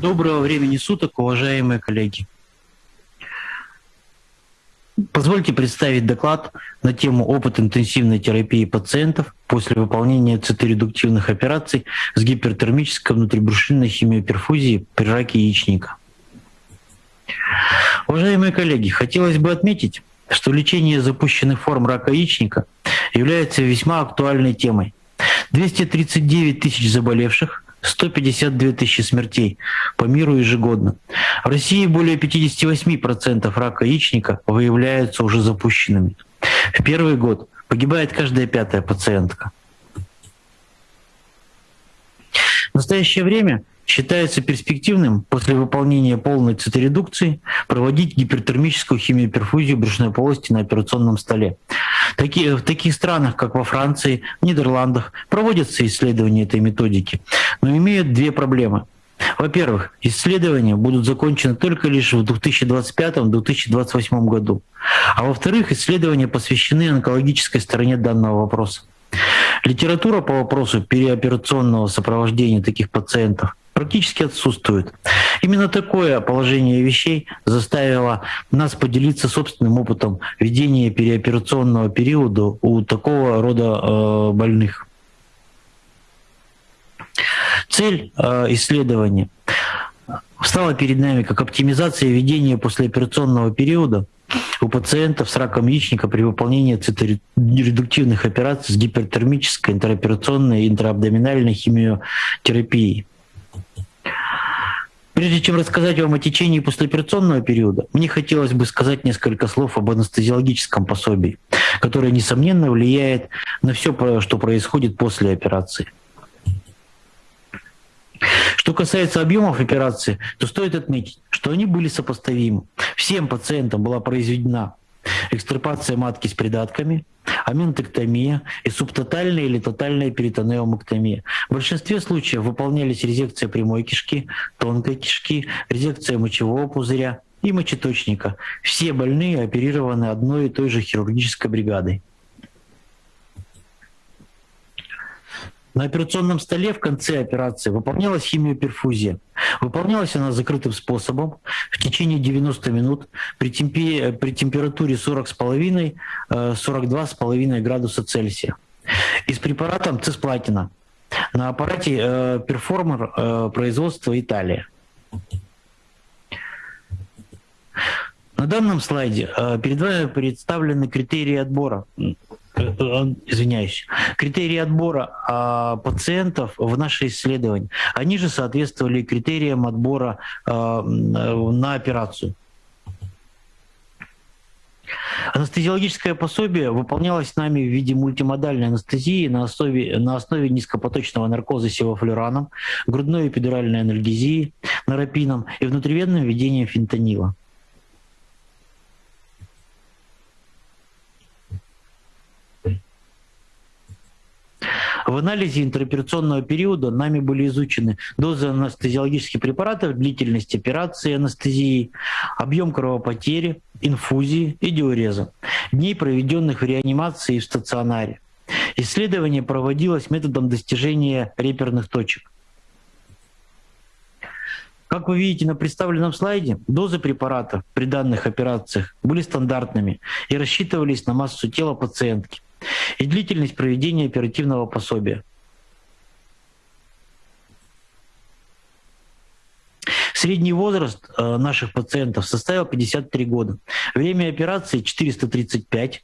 Доброго времени суток, уважаемые коллеги. Позвольте представить доклад на тему опыт интенсивной терапии пациентов после выполнения циторедуктивных операций с гипертермической внутрибрюшинной химиоперфузией при раке яичника. Уважаемые коллеги, хотелось бы отметить, что лечение запущенных форм рака яичника является весьма актуальной темой. 239 тысяч заболевших, 152 тысячи смертей по миру ежегодно. В России более 58% рака яичника выявляются уже запущенными. В первый год погибает каждая пятая пациентка. В настоящее время считается перспективным после выполнения полной циторедукции проводить гипертермическую химиоперфузию брюшной полости на операционном столе. Такие, в таких странах, как во Франции, Нидерландах, проводятся исследования этой методики, но имеют две проблемы. Во-первых, исследования будут закончены только лишь в 2025-2028 году. А во-вторых, исследования посвящены онкологической стороне данного вопроса. Литература по вопросу переоперационного сопровождения таких пациентов практически отсутствует. Именно такое положение вещей заставило нас поделиться собственным опытом ведения переоперационного периода у такого рода э, больных. Цель э, исследования стала перед нами как оптимизация ведения послеоперационного периода у пациентов с раком яичника при выполнении циторедуктивных операций с гипертермической интероперационной и интраабдоминальной химиотерапией. Прежде чем рассказать вам о течении послеоперационного периода, мне хотелось бы сказать несколько слов об анестезиологическом пособии, которое, несомненно, влияет на все, что происходит после операции. Что касается объемов операции, то стоит отметить, что они были сопоставимы. Всем пациентам была произведена экстрапация матки с придатками, аментектомия и субтотальная или тотальная перитонеомэктомия. В большинстве случаев выполнялись резекция прямой кишки, тонкой кишки, резекция мочевого пузыря и мочеточника. Все больные оперированы одной и той же хирургической бригадой. На операционном столе в конце операции выполнялась химиоперфузия. Выполнялась она закрытым способом в течение 90 минут при, темпе, при температуре 40,5-42,5 э, градуса Цельсия. И с препаратом цисплатина на аппарате э, перформер э, производства Италия. На данном слайде э, перед вами представлены критерии отбора извиняюсь, критерии отбора а, пациентов в наше исследование, они же соответствовали критериям отбора а, на операцию. Анестезиологическое пособие выполнялось нами в виде мультимодальной анестезии на основе, на основе низкопоточного наркоза севофлюраном, грудной эпидуральной анальгезии, нарапином и внутривенным введением фентанила. В анализе интероперационного периода нами были изучены дозы анестезиологических препаратов, длительность операции анестезии, объем кровопотери, инфузии и диуреза, дней, проведенных в реанимации и в стационаре. Исследование проводилось методом достижения реперных точек. Как вы видите на представленном слайде, дозы препарата при данных операциях были стандартными и рассчитывались на массу тела пациентки и длительность проведения оперативного пособия. Средний возраст э, наших пациентов составил 53 года. Время операции 435,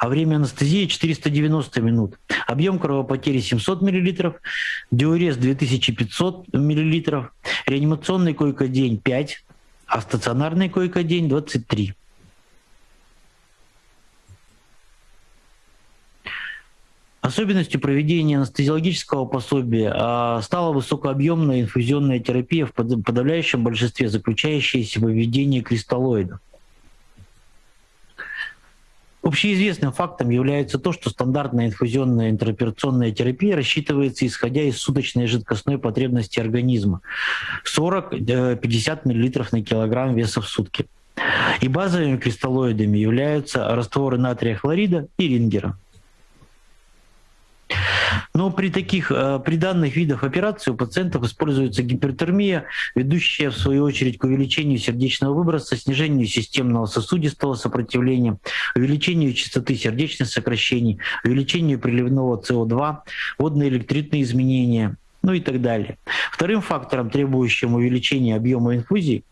а время анестезии 490 минут. Объем кровопотери 700 мл, диурез 2500 мл, реанимационный койко-день 5, а стационарный койко-день 23. Особенностью проведения анестезиологического пособия а, стала высокообъемная инфузионная терапия в подавляющем большинстве, заключающаяся в введении кристаллоидов. Общеизвестным фактом является то, что стандартная инфузионная интероперационная терапия рассчитывается исходя из суточной жидкостной потребности организма 40-50 мл на килограмм веса в сутки. И базовыми кристаллоидами являются растворы натрия хлорида и рингера. Но при таких, э, при данных видах операций у пациентов используется гипертермия, ведущая в свою очередь к увеличению сердечного выброса, снижению системного сосудистого сопротивления, увеличению частоты сердечных сокращений, увеличению приливного СО2, водно-электритные изменения, ну и так далее. Вторым фактором, требующим увеличения объема инфузии,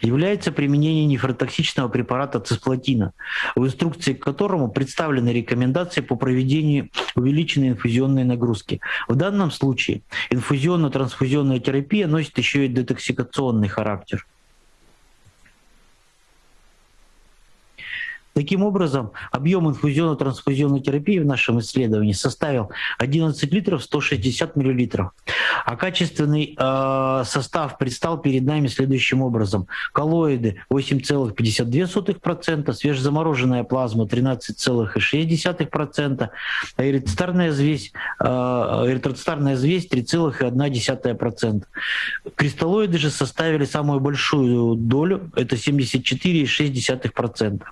является применение нефротоксичного препарата цисплатина, в инструкции к которому представлены рекомендации по проведению увеличенной инфузионной нагрузки. В данном случае инфузионно-трансфузионная терапия носит еще и детоксикационный характер. Таким образом, объем инфузионно-трансфузионной терапии в нашем исследовании составил 11 литров 160 миллилитров. А качественный э, состав предстал перед нами следующим образом. Коллоиды 8,52%, свежезамороженная плазма 13,6%, а эритроцитарная взвесь, э, эритроцитарная взвесь 3,1%. Кристаллоиды же составили самую большую долю, это 74,6%.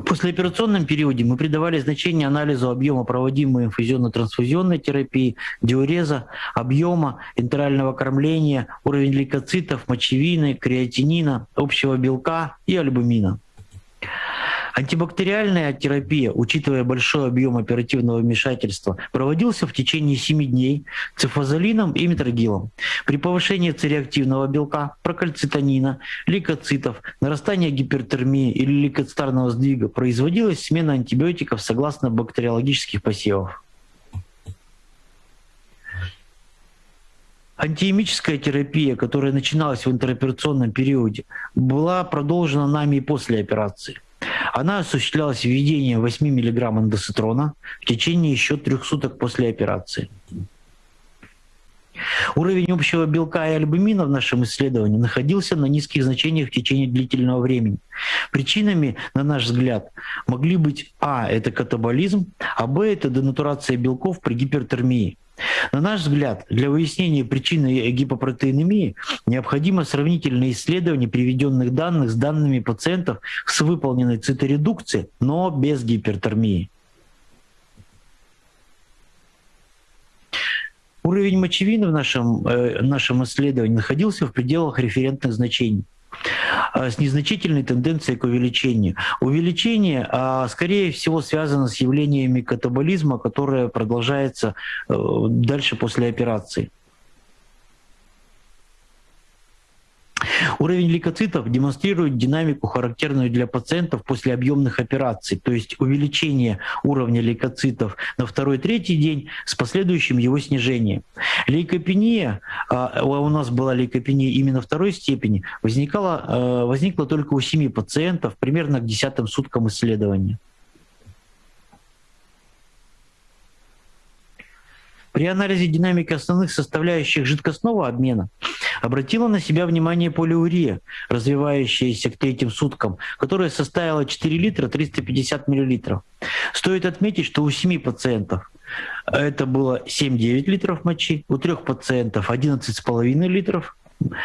В послеоперационном периоде мы придавали значение анализу объема проводимой инфузионно-трансфузионной терапии, диуреза, объема, интерального кормления, уровень лейкоцитов, мочевины, креатинина, общего белка и альбумина. Антибактериальная терапия, учитывая большой объем оперативного вмешательства, проводился в течение 7 дней цифазолином и метрогилом. При повышении цереактивного белка, прокальцитонина, лейкоцитов, нарастания гипертермии или лейкоцитарного сдвига производилась смена антибиотиков согласно бактериологических посевов. Антиемическая терапия, которая начиналась в интероперационном периоде, была продолжена нами и после операции – она осуществлялась введением 8 мг эндоситрона в течение еще трех суток после операции. Уровень общего белка и альбумина в нашем исследовании находился на низких значениях в течение длительного времени. Причинами, на наш взгляд, могли быть А – это катаболизм, а Б – это денатурация белков при гипертермии. На наш взгляд, для выяснения причины гипопротеинемии необходимо сравнительное исследование приведенных данных с данными пациентов с выполненной циторедукцией, но без гипертермии. Уровень мочевины в нашем, э, нашем исследовании находился в пределах референтных значений. А, с незначительной тенденцией к увеличению. Увеличение, а, скорее всего, связано с явлениями катаболизма, которое продолжается э, дальше после операции. Уровень лейкоцитов демонстрирует динамику, характерную для пациентов после объемных операций, то есть увеличение уровня лейкоцитов на второй-третий день с последующим его снижением. Лейкопения, а, у нас была лейкопения именно второй степени, возникала, э, возникла только у 7 пациентов примерно к десятым суткам исследования. При анализе динамики основных составляющих жидкостного обмена обратила на себя внимание полиурия, развивающаяся к третьим суткам, которая составила 4 литра 350 миллилитров. Стоит отметить, что у 7 пациентов это было 7-9 литров мочи, у трех пациентов 11,5 литров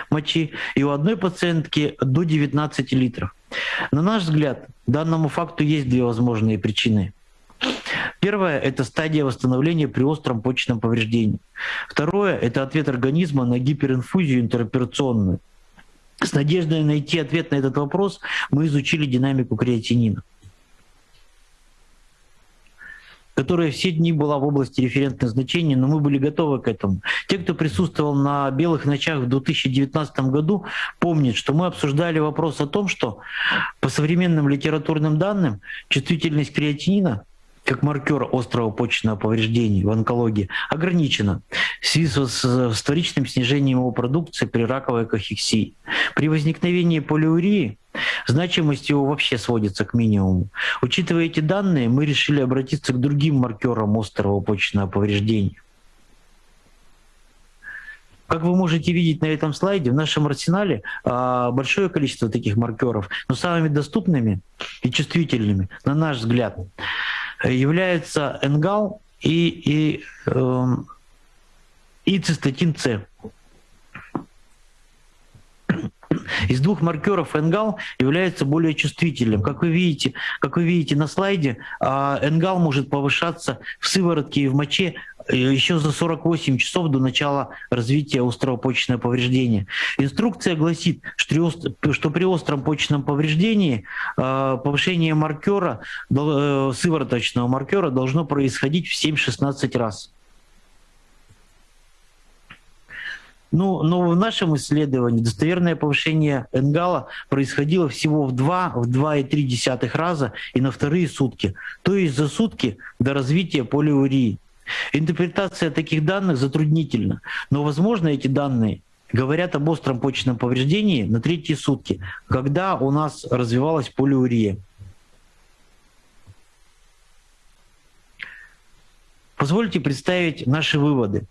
мочи и у одной пациентки до 19 литров. На наш взгляд, данному факту есть две возможные причины – Первое – это стадия восстановления при остром почечном повреждении. Второе – это ответ организма на гиперинфузию интероперационную. С надеждой найти ответ на этот вопрос мы изучили динамику креатинина которая все дни была в области референтных значений, но мы были готовы к этому. Те, кто присутствовал на «Белых ночах» в 2019 году, помнят, что мы обсуждали вопрос о том, что по современным литературным данным чувствительность креатинина как маркер острого почечного повреждения в онкологии ограничено в связи с вторичным снижением его продукции при раковой кахексии. При возникновении полиурии значимость его вообще сводится к минимуму. Учитывая эти данные, мы решили обратиться к другим маркерам острого почечного повреждения. Как вы можете видеть на этом слайде, в нашем арсенале а, большое количество таких маркеров, но самыми доступными и чувствительными, на наш взгляд, является энгал и, и, э, и цистатин С. Из двух маркеров энгал является более чувствительным. Как вы видите, как вы видите на слайде, а, энгал может повышаться в сыворотке и в моче еще за 48 часов до начала развития острого почечного повреждения. Инструкция гласит, что при остром почечном повреждении а, повышение маркера, э, сывороточного маркера должно происходить в 7-16 раз. Ну, но в нашем исследовании достоверное повышение энгала происходило всего в 2, в 2,3 раза и на вторые сутки, то есть за сутки до развития полиурии. Интерпретация таких данных затруднительна, но, возможно, эти данные говорят об остром почечном повреждении на третьи сутки, когда у нас развивалась полиурия. Позвольте представить наши выводы.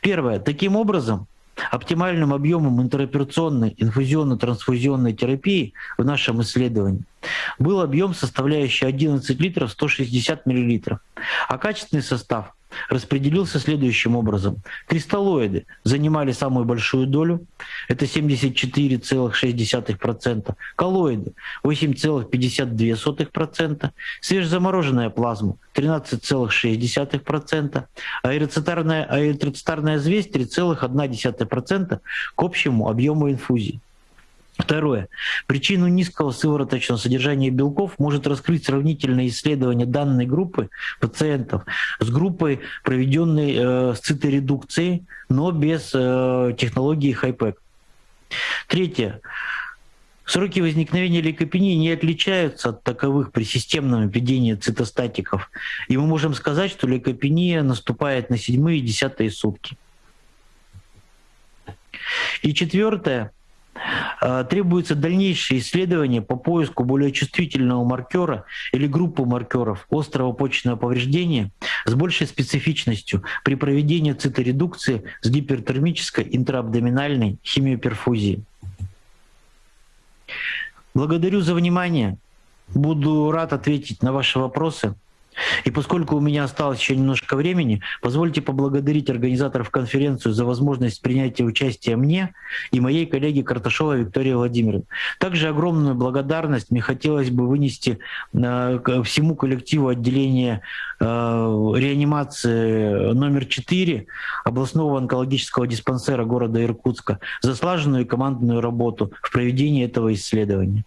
Первое. Таким образом, Оптимальным объемом интероперационной инфузионно-трансфузионной терапии в нашем исследовании был объем, составляющий 11 литров 160 миллилитров, а качественный состав распределился следующим образом. Кристаллоиды занимали самую большую долю, это 74,6%, коллоиды 8,52%, свежезамороженная плазма 13,6%, а эрицитарная, а эрицитарная звездь 3,1% к общему объему инфузии. Второе. Причину низкого сывороточного содержания белков может раскрыть сравнительное исследование данной группы пациентов с группой, проведенной э, с циторедукцией, но без э, технологии хайпек. Третье. Сроки возникновения лейкопении не отличаются от таковых при системном введении цитостатиков. И мы можем сказать, что лейкопения наступает на седьмые и десятые сутки. И четвертое. Э, требуется дальнейшее исследование по поиску более чувствительного маркера или группы маркеров острого почечного повреждения с большей специфичностью при проведении циторедукции с гипертермической интраабдоминальной химиоперфузией. Благодарю за внимание. Буду рад ответить на ваши вопросы. И поскольку у меня осталось еще немножко времени, позвольте поблагодарить организаторов конференции за возможность принятия участия мне и моей коллеге Карташовой Виктории Владимировне. Также огромную благодарность мне хотелось бы вынести э, всему коллективу отделения э, реанимации номер 4 областного онкологического диспансера города Иркутска за слаженную командную работу в проведении этого исследования.